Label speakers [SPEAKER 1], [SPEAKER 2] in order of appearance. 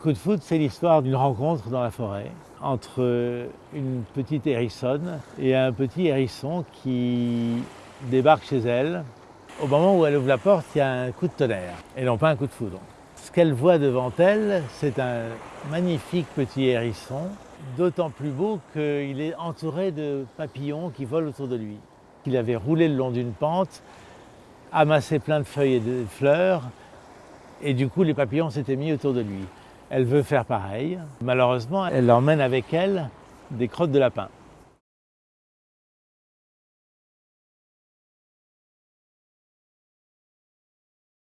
[SPEAKER 1] Coup de foudre, c'est l'histoire d'une rencontre dans la forêt entre une petite hérissonne et un petit hérisson qui débarque chez elle. Au moment où elle ouvre la porte, il y a un coup de tonnerre et non pas un coup de foudre. Ce qu'elle voit devant elle, c'est un magnifique petit hérisson, d'autant plus beau qu'il est entouré de papillons qui volent autour de lui. Il avait roulé le long d'une pente, amassé plein de feuilles et de fleurs, et du coup les papillons s'étaient mis autour de lui. Elle veut faire pareil. Malheureusement, elle emmène avec elle des crottes de lapin.